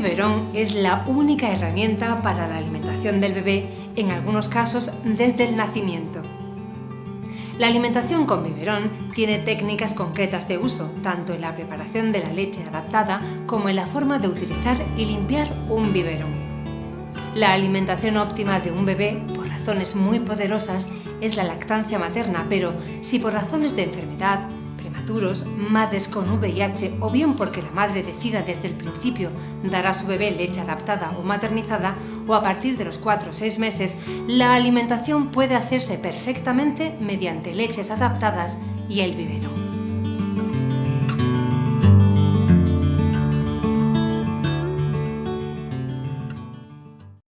biberón es la única herramienta para la alimentación del bebé, en algunos casos desde el nacimiento. La alimentación con biberón tiene técnicas concretas de uso, tanto en la preparación de la leche adaptada como en la forma de utilizar y limpiar un biberón. La alimentación óptima de un bebé, por razones muy poderosas, es la lactancia materna, pero si por razones de enfermedad, madres con VIH o bien porque la madre decida desde el principio dar a su bebé leche adaptada o maternizada o a partir de los 4 o 6 meses, la alimentación puede hacerse perfectamente mediante leches adaptadas y el biberón.